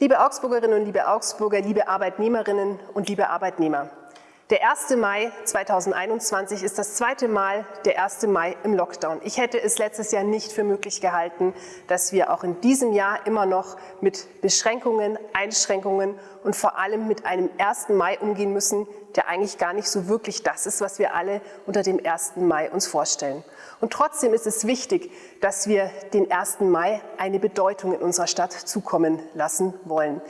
Liebe Augsburgerinnen und liebe Augsburger, liebe Arbeitnehmerinnen und liebe Arbeitnehmer. Der 1. Mai 2021 ist das zweite Mal der 1. Mai im Lockdown. Ich hätte es letztes Jahr nicht für möglich gehalten, dass wir auch in diesem Jahr immer noch mit Beschränkungen, Einschränkungen und vor allem mit einem 1. Mai umgehen müssen, der eigentlich gar nicht so wirklich das ist, was wir alle unter dem 1. Mai uns vorstellen. Und trotzdem ist es wichtig, dass wir den 1. Mai eine Bedeutung in unserer Stadt zukommen lassen wollen.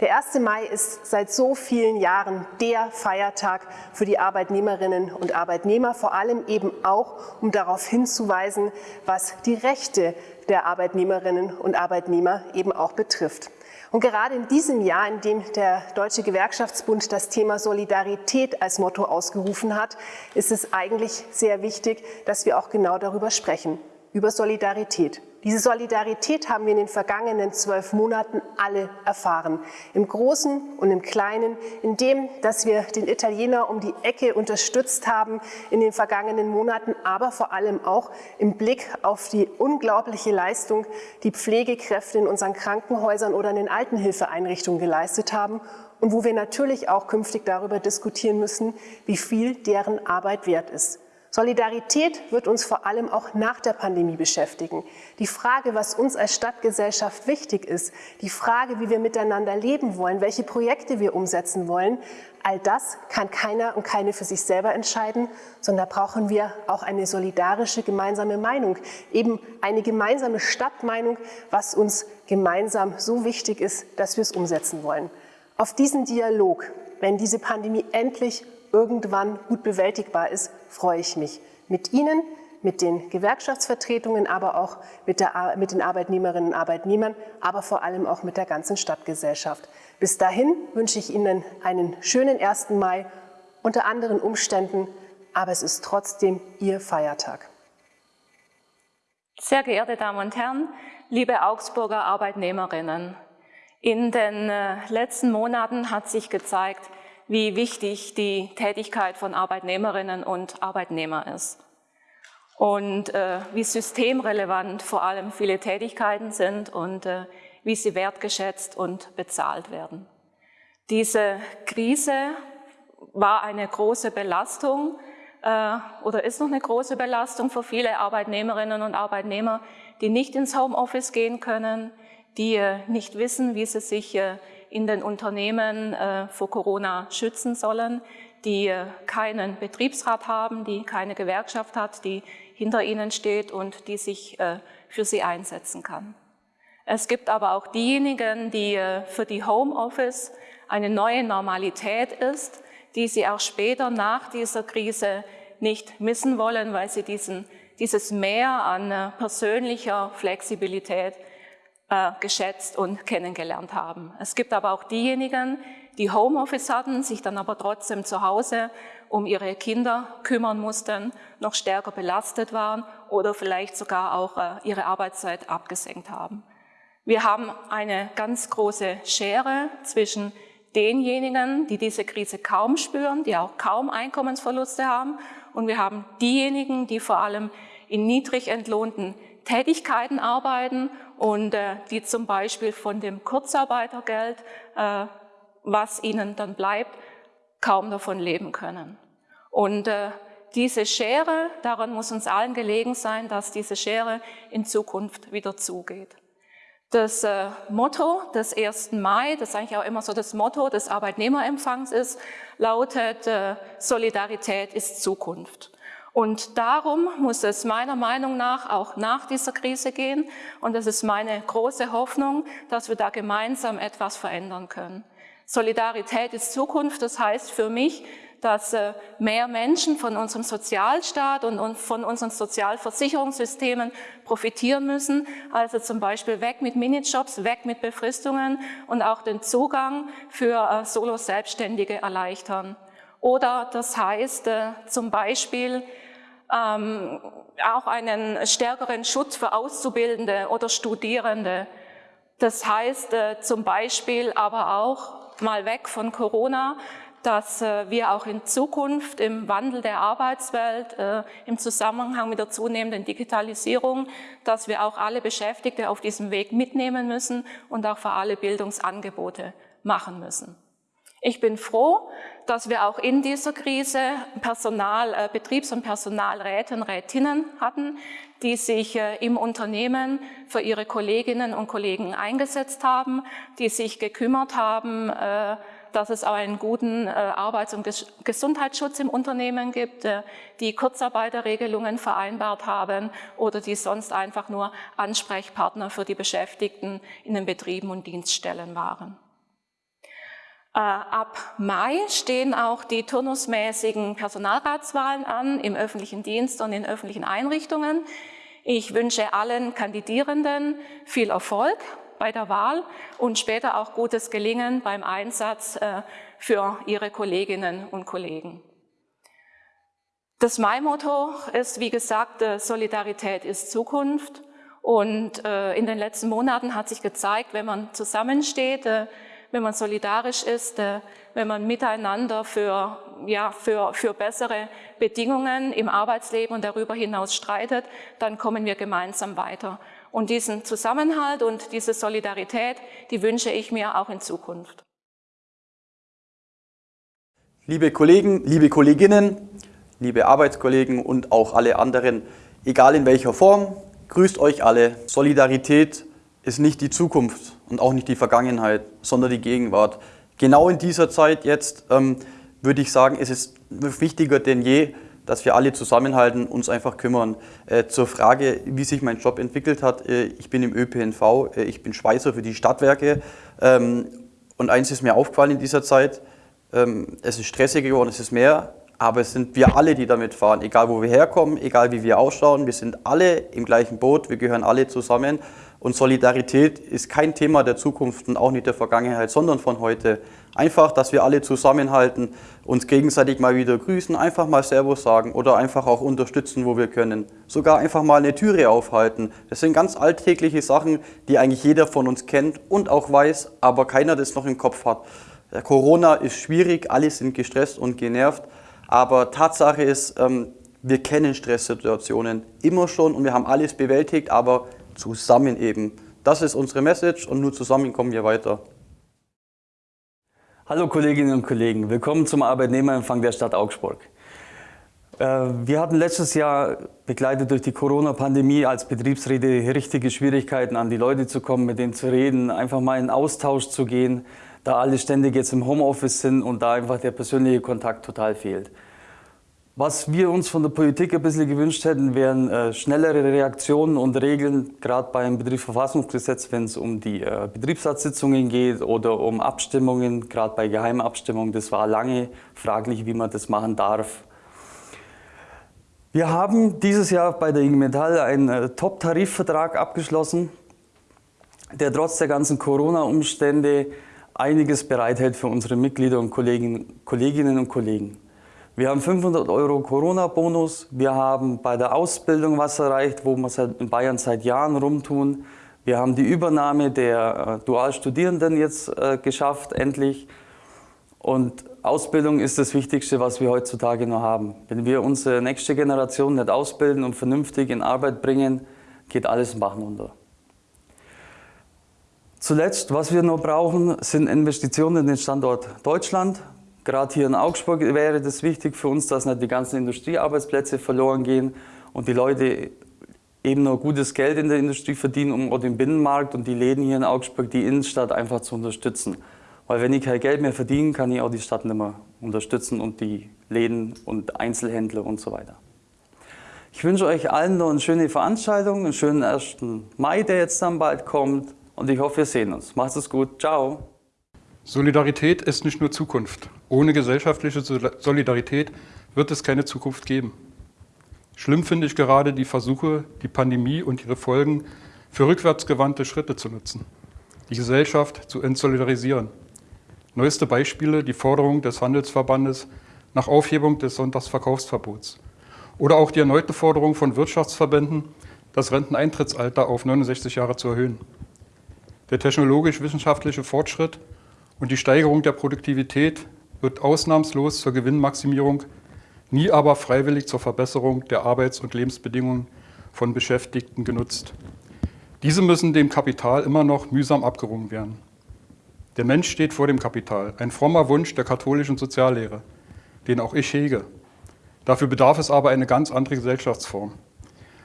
Der 1. Mai ist seit so vielen Jahren der Feiertag für die Arbeitnehmerinnen und Arbeitnehmer, vor allem eben auch, um darauf hinzuweisen, was die Rechte der Arbeitnehmerinnen und Arbeitnehmer eben auch betrifft. Und gerade in diesem Jahr, in dem der Deutsche Gewerkschaftsbund das Thema Solidarität als Motto ausgerufen hat, ist es eigentlich sehr wichtig, dass wir auch genau darüber sprechen, über Solidarität. Diese Solidarität haben wir in den vergangenen zwölf Monaten alle erfahren. Im Großen und im Kleinen, in dem, dass wir den Italiener um die Ecke unterstützt haben in den vergangenen Monaten, aber vor allem auch im Blick auf die unglaubliche Leistung, die Pflegekräfte in unseren Krankenhäusern oder in den Altenhilfeeinrichtungen geleistet haben und wo wir natürlich auch künftig darüber diskutieren müssen, wie viel deren Arbeit wert ist. Solidarität wird uns vor allem auch nach der Pandemie beschäftigen. Die Frage, was uns als Stadtgesellschaft wichtig ist, die Frage, wie wir miteinander leben wollen, welche Projekte wir umsetzen wollen, all das kann keiner und keine für sich selber entscheiden, sondern da brauchen wir auch eine solidarische gemeinsame Meinung, eben eine gemeinsame Stadtmeinung, was uns gemeinsam so wichtig ist, dass wir es umsetzen wollen. Auf diesen Dialog, wenn diese Pandemie endlich irgendwann gut bewältigbar ist, freue ich mich. Mit Ihnen, mit den Gewerkschaftsvertretungen, aber auch mit, der, mit den Arbeitnehmerinnen und Arbeitnehmern, aber vor allem auch mit der ganzen Stadtgesellschaft. Bis dahin wünsche ich Ihnen einen schönen 1. Mai unter anderen Umständen, aber es ist trotzdem Ihr Feiertag. Sehr geehrte Damen und Herren, liebe Augsburger Arbeitnehmerinnen, in den äh, letzten Monaten hat sich gezeigt, wie wichtig die Tätigkeit von Arbeitnehmerinnen und Arbeitnehmern ist und äh, wie systemrelevant vor allem viele Tätigkeiten sind und äh, wie sie wertgeschätzt und bezahlt werden. Diese Krise war eine große Belastung äh, oder ist noch eine große Belastung für viele Arbeitnehmerinnen und Arbeitnehmer, die nicht ins Homeoffice gehen können, die äh, nicht wissen, wie sie sich äh, in den Unternehmen äh, vor Corona schützen sollen, die äh, keinen Betriebsrat haben, die keine Gewerkschaft hat, die hinter ihnen steht und die sich äh, für sie einsetzen kann. Es gibt aber auch diejenigen, die für die Homeoffice eine neue Normalität ist, die sie auch später nach dieser Krise nicht missen wollen, weil sie diesen, dieses Mehr an persönlicher Flexibilität äh, geschätzt und kennengelernt haben. Es gibt aber auch diejenigen, die Homeoffice hatten, sich dann aber trotzdem zu Hause um ihre Kinder kümmern mussten, noch stärker belastet waren oder vielleicht sogar auch äh, ihre Arbeitszeit abgesenkt haben. Wir haben eine ganz große Schere zwischen denjenigen, die diese Krise kaum spüren, die auch kaum Einkommensverluste haben und wir haben diejenigen, die vor allem in niedrig entlohnten Tätigkeiten arbeiten und äh, die zum Beispiel von dem Kurzarbeitergeld, äh, was ihnen dann bleibt, kaum davon leben können. Und äh, diese Schere, daran muss uns allen gelegen sein, dass diese Schere in Zukunft wieder zugeht. Das äh, Motto des 1. Mai, das eigentlich auch immer so das Motto des Arbeitnehmerempfangs ist, lautet äh, Solidarität ist Zukunft. Und darum muss es meiner Meinung nach auch nach dieser Krise gehen. Und es ist meine große Hoffnung, dass wir da gemeinsam etwas verändern können. Solidarität ist Zukunft. Das heißt für mich, dass äh, mehr Menschen von unserem Sozialstaat und von unseren Sozialversicherungssystemen profitieren müssen. Also zum Beispiel weg mit Minijobs, weg mit Befristungen und auch den Zugang für äh, Solo-Selbstständige erleichtern. Oder das heißt äh, zum Beispiel ähm, auch einen stärkeren Schutz für Auszubildende oder Studierende. Das heißt äh, zum Beispiel aber auch mal weg von Corona, dass äh, wir auch in Zukunft im Wandel der Arbeitswelt, äh, im Zusammenhang mit der zunehmenden Digitalisierung, dass wir auch alle Beschäftigte auf diesem Weg mitnehmen müssen und auch für alle Bildungsangebote machen müssen. Ich bin froh, dass wir auch in dieser Krise Personal, äh, Betriebs- und Personalräte und Rätinnen hatten, die sich äh, im Unternehmen für ihre Kolleginnen und Kollegen eingesetzt haben, die sich gekümmert haben, äh, dass es auch einen guten Arbeits- und Gesundheitsschutz im Unternehmen gibt, die Kurzarbeiterregelungen vereinbart haben oder die sonst einfach nur Ansprechpartner für die Beschäftigten in den Betrieben und Dienststellen waren. Äh, ab Mai stehen auch die turnusmäßigen Personalratswahlen an im öffentlichen Dienst und in öffentlichen Einrichtungen. Ich wünsche allen Kandidierenden viel Erfolg bei der Wahl und später auch gutes Gelingen beim Einsatz äh, für ihre Kolleginnen und Kollegen. Das Mai-Motto ist, wie gesagt, äh, Solidarität ist Zukunft. Und in den letzten Monaten hat sich gezeigt, wenn man zusammensteht, wenn man solidarisch ist, äh, wenn man miteinander für, ja, für, für bessere Bedingungen im Arbeitsleben und darüber hinaus streitet, dann kommen wir gemeinsam weiter. Und diesen Zusammenhalt und diese Solidarität, die wünsche ich mir auch in Zukunft. Liebe Kollegen, liebe Kolleginnen, liebe Arbeitskollegen und auch alle anderen, egal in welcher Form, grüßt euch alle. Solidarität ist nicht die Zukunft und auch nicht die Vergangenheit, sondern die Gegenwart. Genau in dieser Zeit jetzt ähm, würde ich sagen, ist es wichtiger denn je, dass wir alle zusammenhalten, uns einfach kümmern. Äh, zur Frage, wie sich mein Job entwickelt hat, äh, ich bin im ÖPNV, äh, ich bin Schweißer für die Stadtwerke ähm, und eins ist mir aufgefallen in dieser Zeit, ähm, es ist stressiger geworden, es ist mehr, aber es sind wir alle, die damit fahren, egal wo wir herkommen, egal wie wir ausschauen, wir sind alle im gleichen Boot, wir gehören alle zusammen und Solidarität ist kein Thema der Zukunft und auch nicht der Vergangenheit, sondern von heute. Einfach, dass wir alle zusammenhalten, uns gegenseitig mal wieder grüßen, einfach mal Servus sagen oder einfach auch unterstützen, wo wir können. Sogar einfach mal eine Türe aufhalten. Das sind ganz alltägliche Sachen, die eigentlich jeder von uns kennt und auch weiß, aber keiner das noch im Kopf hat. Corona ist schwierig, alle sind gestresst und genervt, aber Tatsache ist, ähm, wir kennen Stresssituationen immer schon und wir haben alles bewältigt, aber zusammen eben. Das ist unsere Message und nur zusammen kommen wir weiter. Hallo Kolleginnen und Kollegen, willkommen zum Arbeitnehmerempfang der Stadt Augsburg. Äh, wir hatten letztes Jahr, begleitet durch die Corona-Pandemie, als Betriebsräte richtige Schwierigkeiten, an die Leute zu kommen, mit denen zu reden, einfach mal in Austausch zu gehen, da alle ständig jetzt im Homeoffice sind und da einfach der persönliche Kontakt total fehlt. Was wir uns von der Politik ein bisschen gewünscht hätten, wären äh, schnellere Reaktionen und Regeln, gerade beim Betriebsverfassungsgesetz, wenn es um die äh, Betriebsratssitzungen geht oder um Abstimmungen, gerade bei geheimen Abstimmungen. Das war lange fraglich, wie man das machen darf. Wir haben dieses Jahr bei der IG Metall einen äh, Top-Tarifvertrag abgeschlossen, der trotz der ganzen Corona-Umstände einiges bereithält für unsere Mitglieder und Kolleginnen und Kollegen. Wir haben 500 Euro Corona-Bonus. Wir haben bei der Ausbildung was erreicht, wo wir in Bayern seit Jahren rumtun. Wir haben die Übernahme der äh, Dualstudierenden jetzt äh, geschafft, endlich. Und Ausbildung ist das Wichtigste, was wir heutzutage noch haben. Wenn wir unsere nächste Generation nicht ausbilden und vernünftig in Arbeit bringen, geht alles im Bach runter. Zuletzt, was wir noch brauchen, sind Investitionen in den Standort Deutschland. Gerade hier in Augsburg wäre das wichtig für uns, dass nicht die ganzen Industriearbeitsplätze verloren gehen und die Leute eben noch gutes Geld in der Industrie verdienen, um auch den Binnenmarkt und die Läden hier in Augsburg, die Innenstadt einfach zu unterstützen. Weil wenn ich kein Geld mehr verdiene, kann ich auch die Stadt nicht mehr unterstützen und die Läden und Einzelhändler und so weiter. Ich wünsche euch allen noch eine schöne Veranstaltung, einen schönen 1. Mai, der jetzt dann bald kommt und ich hoffe, wir sehen uns. Macht es gut. Ciao. Solidarität ist nicht nur Zukunft. Ohne gesellschaftliche Solidarität wird es keine Zukunft geben. Schlimm finde ich gerade die Versuche, die Pandemie und ihre Folgen für rückwärtsgewandte Schritte zu nutzen, die Gesellschaft zu entsolidarisieren. Neueste Beispiele die Forderung des Handelsverbandes nach Aufhebung des Sonntagsverkaufsverbots oder auch die erneute Forderung von Wirtschaftsverbänden, das Renteneintrittsalter auf 69 Jahre zu erhöhen. Der technologisch-wissenschaftliche Fortschritt und die Steigerung der Produktivität wird ausnahmslos zur Gewinnmaximierung, nie aber freiwillig zur Verbesserung der Arbeits- und Lebensbedingungen von Beschäftigten genutzt. Diese müssen dem Kapital immer noch mühsam abgerungen werden. Der Mensch steht vor dem Kapital, ein frommer Wunsch der katholischen Soziallehre, den auch ich hege. Dafür bedarf es aber eine ganz andere Gesellschaftsform.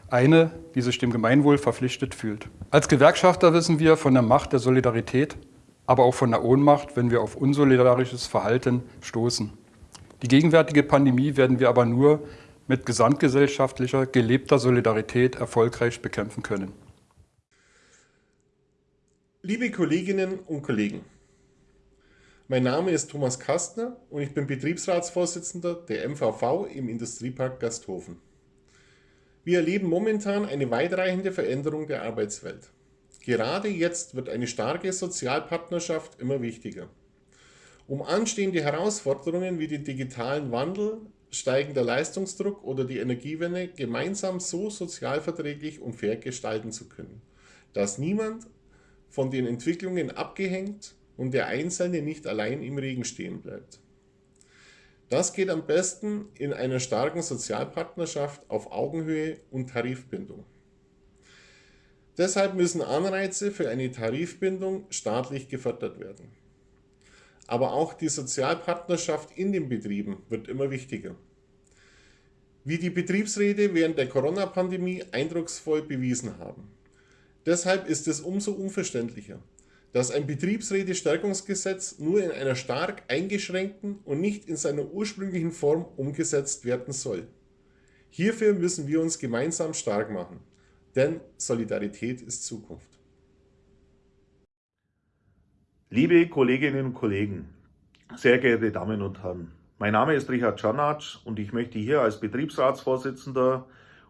Eine, die sich dem Gemeinwohl verpflichtet fühlt. Als Gewerkschafter wissen wir von der Macht der Solidarität, aber auch von der Ohnmacht, wenn wir auf unsolidarisches Verhalten stoßen. Die gegenwärtige Pandemie werden wir aber nur mit gesamtgesellschaftlicher, gelebter Solidarität erfolgreich bekämpfen können. Liebe Kolleginnen und Kollegen, mein Name ist Thomas Kastner und ich bin Betriebsratsvorsitzender der MVV im Industriepark Gasthofen. Wir erleben momentan eine weitreichende Veränderung der Arbeitswelt. Gerade jetzt wird eine starke Sozialpartnerschaft immer wichtiger. Um anstehende Herausforderungen wie den digitalen Wandel, steigender Leistungsdruck oder die Energiewende gemeinsam so sozialverträglich und fair gestalten zu können, dass niemand von den Entwicklungen abgehängt und der Einzelne nicht allein im Regen stehen bleibt. Das geht am besten in einer starken Sozialpartnerschaft auf Augenhöhe und Tarifbindung. Deshalb müssen Anreize für eine Tarifbindung staatlich gefördert werden. Aber auch die Sozialpartnerschaft in den Betrieben wird immer wichtiger. Wie die Betriebsräte während der Corona-Pandemie eindrucksvoll bewiesen haben. Deshalb ist es umso unverständlicher, dass ein Betriebsräte-Stärkungsgesetz nur in einer stark eingeschränkten und nicht in seiner ursprünglichen Form umgesetzt werden soll. Hierfür müssen wir uns gemeinsam stark machen, denn Solidarität ist Zukunft. Liebe Kolleginnen und Kollegen, sehr geehrte Damen und Herren, mein Name ist Richard Czarnatsch und ich möchte hier als Betriebsratsvorsitzender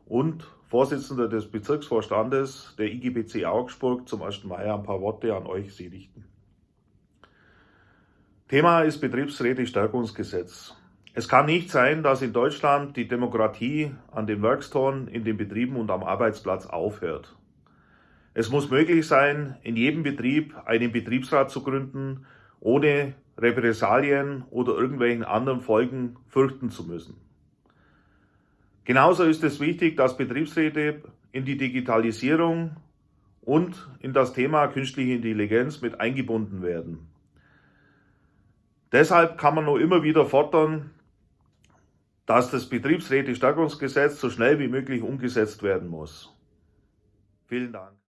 und Vorsitzender des Bezirksvorstandes der IGBC Augsburg zum 1. Mai ein paar Worte an euch Sie richten. Thema ist Betriebsräte-Stärkungsgesetz. Es kann nicht sein, dass in Deutschland die Demokratie an den Werkstoren, in den Betrieben und am Arbeitsplatz aufhört. Es muss möglich sein, in jedem Betrieb einen Betriebsrat zu gründen, ohne Repressalien oder irgendwelchen anderen Folgen fürchten zu müssen. Genauso ist es wichtig, dass Betriebsräte in die Digitalisierung und in das Thema künstliche Intelligenz mit eingebunden werden. Deshalb kann man nur immer wieder fordern, dass das Betriebsräte-Stärkungsgesetz so schnell wie möglich umgesetzt werden muss. Vielen Dank.